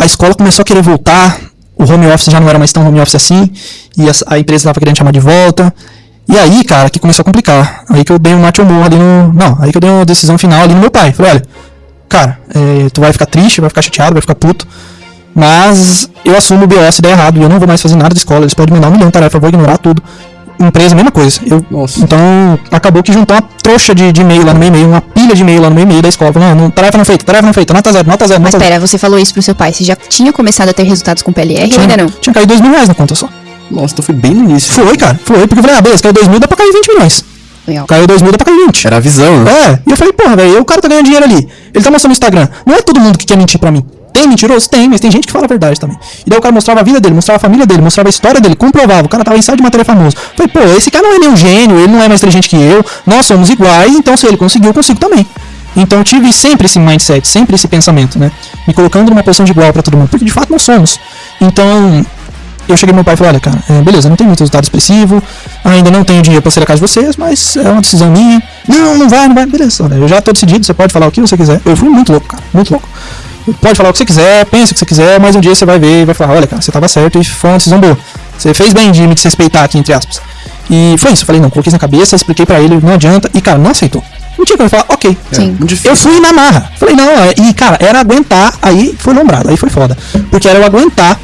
a escola começou a querer voltar, o home office já não era mais tão home office assim, e a, a empresa estava querendo chamar de volta. E aí, cara, que começou a complicar. Aí que eu dei um mate morro ali no. Não, aí que eu dei uma decisão final ali no meu pai. Falei, olha, cara, é, tu vai ficar triste, vai ficar chateado, vai ficar puto. Mas eu assumo o BO se der errado e eu não vou mais fazer nada de escola. Eles podem me dar um milhão de tarefas, eu vou ignorar tudo. Empresa, mesma coisa. Eu, então, acabou que juntou uma trouxa de, de e-mail lá no meu e-mail, uma pilha de e-mail lá no meu e-mail da escola. Falando, não, tarefa não feita, tarefa não feita, nota zero, nota zero, Mas nota zero. pera, você falou isso pro seu pai. Você já tinha começado a ter resultados com PLR ou Tinha, ainda não? tinha caído dois mil reais na conta só. Nossa, então foi bem no início. Foi, cara, foi. Porque eu falei, ah, beleza, caiu dois mil, dá pra cair 20 milhões. Legal. Caiu dois mil, dá pra cair 20. Era a visão, né? É, e eu falei, porra, velho, o cara tá ganhando dinheiro ali. Ele tá mostrando no Instagram. Não é todo mundo que quer mentir pra mim. Tem mentiroso? Tem, mas tem gente que fala a verdade também. E daí o cara mostrava a vida dele, mostrava a família dele, mostrava a história dele, comprovava. O cara tava em site de matéria famoso. Falei, pô, esse cara não é nenhum gênio, ele não é mais inteligente que eu, nós somos iguais, então se ele conseguiu, eu consigo também. Então tive sempre esse mindset, sempre esse pensamento, né? Me colocando numa posição de igual pra todo mundo, porque de fato nós somos. Então, eu cheguei pro meu pai e falei, olha, cara, é, beleza, não tem muito resultado expressivo, ainda não tenho dinheiro pra ser a casa de vocês, mas é uma decisão minha. Não, não vai, não vai, beleza, olha, eu já tô decidido, você pode falar o que você quiser. Eu fui muito louco, cara, muito louco. Pode falar o que você quiser, pensa o que você quiser, mas um dia você vai ver e vai falar, olha, cara, você tava certo e foi uma decisão boa. Você fez bem de me desrespeitar aqui, entre aspas. E foi isso, eu falei, não, coloquei isso na cabeça, expliquei pra ele, não adianta, e cara, não aceitou. Não tinha como falar, ok. Sim. Muito difícil. Eu fui na marra. Falei, não, é- e cara, era aguentar, aí foi lombrado, aí foi foda. Porque era eu aguentar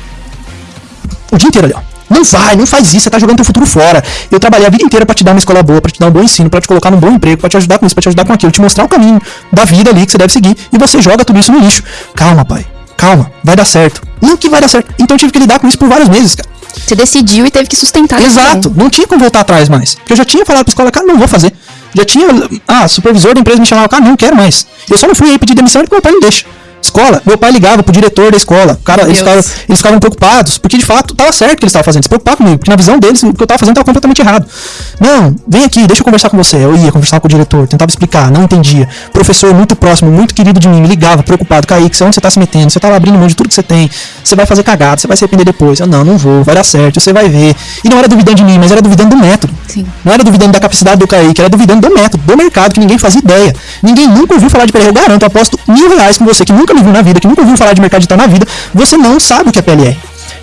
o dia inteiro ali, ó. Não vai, não faz isso, você tá jogando teu futuro fora. Eu trabalhei a vida inteira pra te dar uma escola boa, pra te dar um bom ensino, pra te colocar num bom emprego, pra te ajudar com isso, pra te ajudar com aquilo, te mostrar o caminho da vida ali que você deve seguir, e você joga tudo isso no lixo. Calma, pai. Calma, vai dar certo. Não que vai dar certo. Então eu tive que lidar com isso por vários meses, cara. Você decidiu e teve que sustentar. Exato, não tinha como voltar atrás mais. Porque eu já tinha falado pra escola, cara, não vou fazer. Já tinha. Ah, supervisor da empresa me chamava, cara, não quero mais. Eu só não fui aí pedir demissão porque meu pai não deixa. Escola, meu pai ligava pro diretor da escola. Cara, eles ficavam, eles ficavam preocupados, porque de fato tava certo o que eles estavam fazendo. Se preocupar comigo, porque na visão deles o que eu tava fazendo tava completamente errado. Não, vem aqui, deixa eu conversar com você. Eu ia conversar com o diretor, tentava explicar, não entendia. Professor muito próximo, muito querido de mim, me ligava, preocupado, Kaique, onde você tá se metendo? Você tá lá abrindo mão de tudo que você tem. Você vai fazer cagada, você vai se arrepender depois. Eu, não, não vou, vai dar certo, você vai ver. E não era duvidando de mim, mas era duvidando do método. Sim. Não era duvidando da capacidade do Kaique, era duvidando do método, do mercado, que ninguém fazia ideia. Ninguém nunca ouviu falar de PLR. Eu garanto, eu aposto mil reais com você, que nunca viu na vida, que nunca ouviu falar de mercado digital na vida, você não sabe o que é PLR.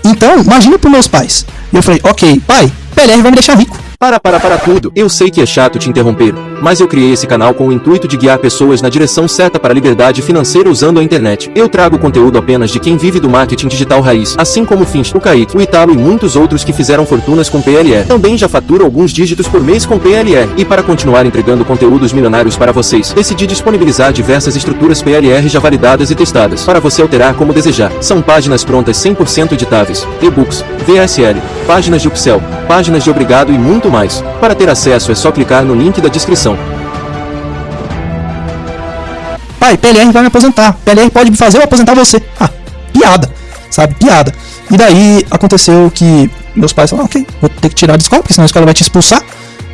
Então, imagina pros meus pais. Eu falei, ok, pai, PLR vai me deixar rico. Para, para, para tudo. Eu sei que é chato te interromper, mas eu criei esse canal com o intuito de guiar pessoas na direção certa para a liberdade financeira usando a internet. Eu trago conteúdo apenas de quem vive do marketing digital raiz, assim como o Finch, o Kaique, o Italo e muitos outros que fizeram fortunas com PLR. Também já faturo alguns dígitos por mês com PLR. E para continuar entregando conteúdos milionários para vocês, decidi disponibilizar diversas estruturas PLR já validadas e testadas, para você alterar como desejar. São páginas prontas 100% editáveis, e-books, VSL, páginas de upsell, páginas de obrigado e muito mais. Para ter acesso é só clicar no link da descrição. Pai, PLR vai me aposentar. PLR pode me fazer eu aposentar você. Ah, piada. Sabe? Piada. E daí aconteceu que meus pais falaram, ok, vou ter que tirar da escola, porque senão a escola vai te expulsar.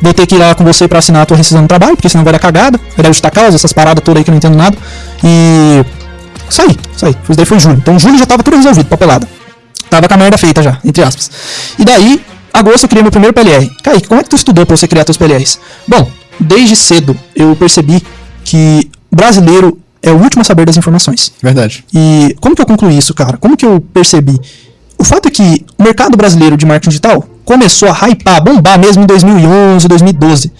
Vou ter que ir lá com você pra assinar a tua rescisão do trabalho, porque senão vai dar cagada. Vai dar justa causa, essas paradas todas aí que eu não entendo nada. E. Saí, saí. Isso daí foi julho. Então julho já tava tudo resolvido, papelada. Tava com a merda feita já, entre aspas. E daí, agosto eu criei meu primeiro PLR. Kaique, como é que tu estudou pra você criar teus PLRs? Bom, desde cedo eu percebi que brasileiro é o último a saber das informações. Verdade. E como que eu concluí isso, cara? Como que eu percebi? O fato é que o mercado brasileiro de marketing digital começou a hypar, bombar mesmo em 2011, 2012.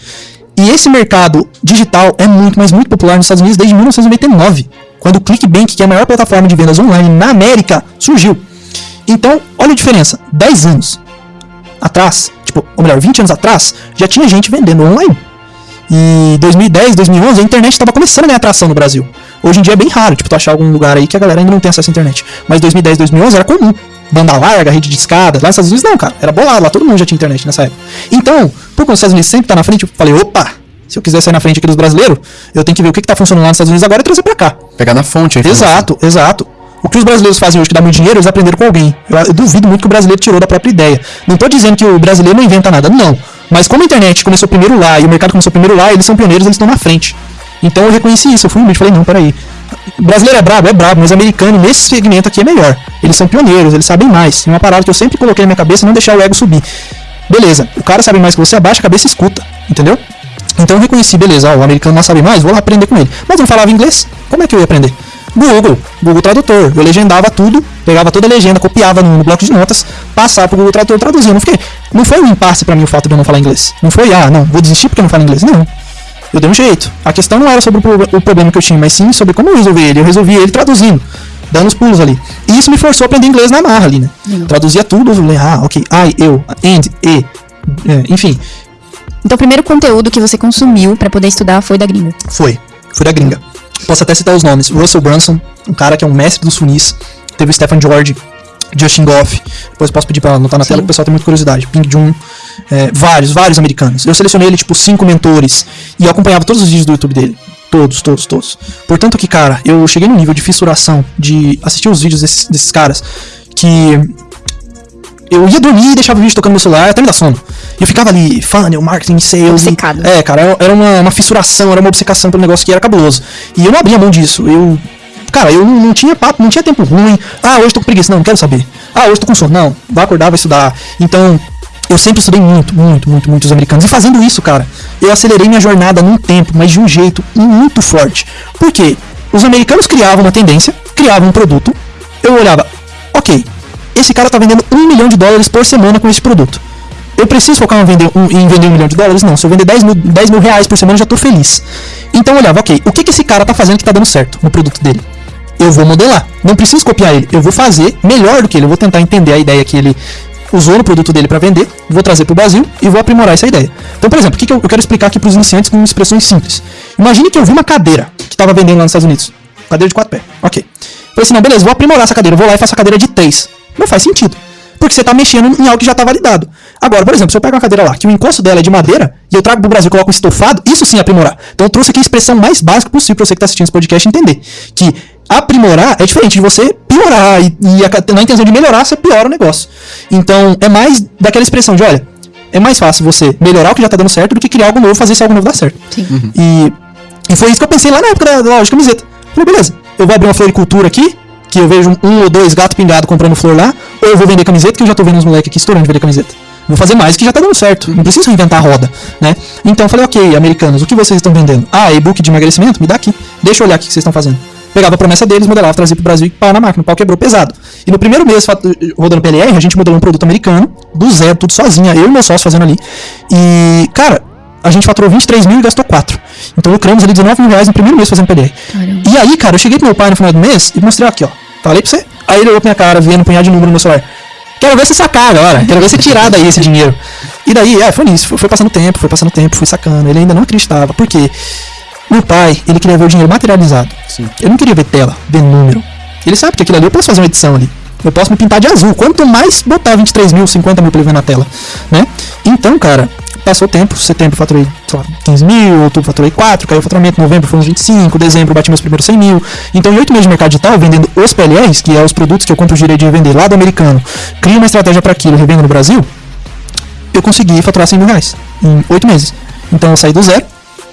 E esse mercado digital é muito, mas muito popular nos Estados Unidos desde 1999, quando o ClickBank, que é a maior plataforma de vendas online na América, surgiu. Então, olha a diferença, 10 anos atrás, tipo, ou melhor, 20 anos atrás, já tinha gente vendendo online. E 2010, 2011, a internet estava começando a ganhar atração no Brasil. Hoje em dia é bem raro, tipo, tu achar algum lugar aí que a galera ainda não tem acesso à internet. Mas 2010, 2011 era comum. Banda larga, rede de escada. Lá nos Estados Unidos não, cara. Era bolado, lá todo mundo já tinha internet nessa época. Então, por quando os Estados Unidos sempre tá na frente, eu falei, opa, se eu quiser sair na frente aqui dos brasileiros, eu tenho que ver o que, que tá funcionando lá nos Estados Unidos agora e trazer pra cá. Pegar na fonte a informação. Exato, exato. O que os brasileiros fazem hoje que dá muito dinheiro, eles aprenderam com alguém. Eu, eu duvido muito que o brasileiro tirou da própria ideia. Não tô dizendo que o brasileiro não inventa nada, não. Mas como a internet começou primeiro lá e o mercado começou primeiro lá, eles são pioneiros, eles estão na frente. Então eu reconheci isso, eu fui humilde, falei, não, peraí. Brasileiro é brabo, é brabo, mas americano nesse segmento aqui é melhor. Eles são pioneiros, eles sabem mais. Tem uma parada que eu sempre coloquei na minha cabeça, não deixar o ego subir. Beleza, o cara sabe mais que você, abaixa a cabeça e escuta, entendeu? Então eu reconheci, beleza, ó, o americano não sabe mais, vou lá aprender com ele. Mas não falava inglês, como é que eu ia aprender? Google, Google Tradutor. Eu legendava tudo, pegava toda a legenda, copiava no, bloco de notas, passava pro Google Tradutor, traduzia. Não, fiquei, não foi um impasse pra mim o fato de eu não falar inglês. Não foi, ah, não, vou desistir porque eu não falo inglês. Não. Eu dei um jeito. A questão não era sobre o, pro- o problema que eu tinha, mas sim sobre como eu resolvi ele. Eu resolvi ele traduzindo, dando os pulos ali. E isso me forçou a aprender inglês na marra ali, né? Traduzia tudo, eu falei, ah, ok, I, eu, and, e, é, enfim, Então o primeiro conteúdo que você consumiu pra poder estudar foi da gringa. Foi. Foi da gringa. Posso até citar os nomes. Russell Brunson, um cara que é um mestre dos funis. Teve o Stephen George, Justin Goff. Depois posso pedir pra anotar na Sim. tela que o pessoal tem muita curiosidade. Ping Jun. é, vários, vários americanos. Eu selecionei ele, tipo, cinco mentores. E eu acompanhava todos os vídeos do YouTube dele. Todos, todos, todos. Portanto que, cara, eu cheguei no nível de fissuração, de assistir os vídeos desses, desses caras, que eu ia dormir e deixava o vídeo tocando no meu celular até me dar sono. E eu ficava ali, funnel, marketing, sales. e- Obcecado. é, cara, era- uma, uma fissuração, era uma obcecação pelo negócio que era cabuloso. E eu não abria mão disso. Eu. Cara, eu não, não tinha papo, não tinha tempo ruim. Ah, hoje tô com preguiça. Não, não quero saber. Ah, hoje tô com sono. Não, vai acordar, vai estudar. Então, eu sempre estudei muito, muito, muito, muito os americanos. E fazendo isso, cara, eu acelerei minha jornada num tempo, mas de um jeito muito forte. Por quê? Os americanos criavam uma tendência, criavam um produto. Eu olhava, ok, esse cara tá vendendo um milhão de dólares por semana com esse produto. Eu preciso focar em vender um, em vender um milhão de dólares? Não. Se eu vender 10 mil, 10 mil reais por semana, eu já tô feliz. Então eu olhava, ok, o que, que esse cara tá fazendo que tá dando certo no produto dele? Eu vou modelar. Não preciso copiar ele. Eu vou fazer melhor do que ele. Eu vou tentar entender a ideia que ele usou no produto dele para vender, vou trazer para o Brasil e vou aprimorar essa ideia. Então, por exemplo, o que, que eu, eu quero explicar aqui para os iniciantes com expressões simples. Imagine que eu vi uma cadeira que estava vendendo lá nos Estados Unidos. Cadeira de quatro pés. Ok. Falei assim, não, beleza, vou aprimorar essa cadeira. Vou lá e faço a cadeira de três. Não faz sentido. Porque você está mexendo em algo que já está validado. Agora, por exemplo, se eu pego uma cadeira lá, que o encosto dela é de madeira, e eu trago pro Brasil e coloco um estofado, isso sim é aprimorar. Então eu trouxe aqui a expressão mais básica possível para você que está assistindo esse podcast entender. Que aprimorar é diferente de você piorar. E, e a- na intenção de melhorar, você piora o negócio. Então é mais daquela expressão de, olha, é mais fácil você melhorar o que já está dando certo do que criar algo novo, fazer esse algo novo dar certo. Sim. E, e foi isso que eu pensei lá na época da, da loja de camiseta. Falei, beleza, eu vou abrir uma floricultura aqui, que eu vejo um ou dois gato pingado comprando flor lá, ou eu vou vender camiseta, que eu já tô vendo uns moleques aqui estourando de vender camiseta. Vou fazer mais que já tá dando certo. Não preciso inventar a roda, né? Então eu falei, ok, americanos, o que vocês estão vendendo? Ah, e-book de emagrecimento? Me dá aqui. Deixa eu olhar o que vocês estão fazendo. Pegava a promessa deles, modelava, trazia pro Brasil e pau na máquina. O pau quebrou pesado. E no primeiro mês rodando PLR, a gente modelou um produto americano, do zero, tudo sozinha, eu e meu sócio fazendo ali. E, cara, a gente faturou 23 mil e gastou 4. Então lucramos ali 19 mil reais no primeiro mês fazendo PLR. Caramba. E aí, cara, eu cheguei pro meu pai no final do mês e mostrei aqui, ó. Falei pra você. Aí ele olhou pra minha cara, vendo um punhado de número no meu celular. Quero ver você sacar agora. Quero ver você tirar daí esse dinheiro. E daí, é, foi nisso. Foi, foi passando tempo, foi passando tempo, fui sacando. Ele ainda não acreditava. Por quê? Meu pai, ele queria ver o dinheiro materializado. Sim. Ele não queria ver tela, ver número. Ele sabe que aquilo ali eu posso fazer uma edição ali. Eu posso me pintar de azul. Quanto mais botar 23 mil, 50 mil pra ele ver na tela, né? Então, cara, passou o tempo. Setembro faturei, sei lá, 15 mil. Outubro faturei 4. Caiu o faturamento. Novembro foi uns 25. Dezembro bati meus primeiros 100 mil. Então, em 8 meses de mercado digital, vendendo os PLRs, que é os produtos que eu compro o direito de vender lá do americano, crio uma estratégia para aquilo, revendo no Brasil, eu consegui faturar 100 mil reais em 8 meses. Então eu saí do zero,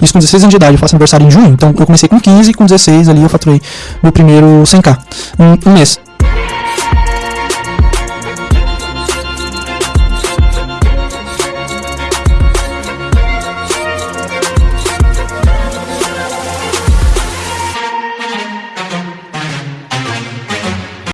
isso com 16 anos de idade, eu faço aniversário em junho, então eu comecei com 15 e com 16 ali eu faturei meu primeiro 100k, um, um mês.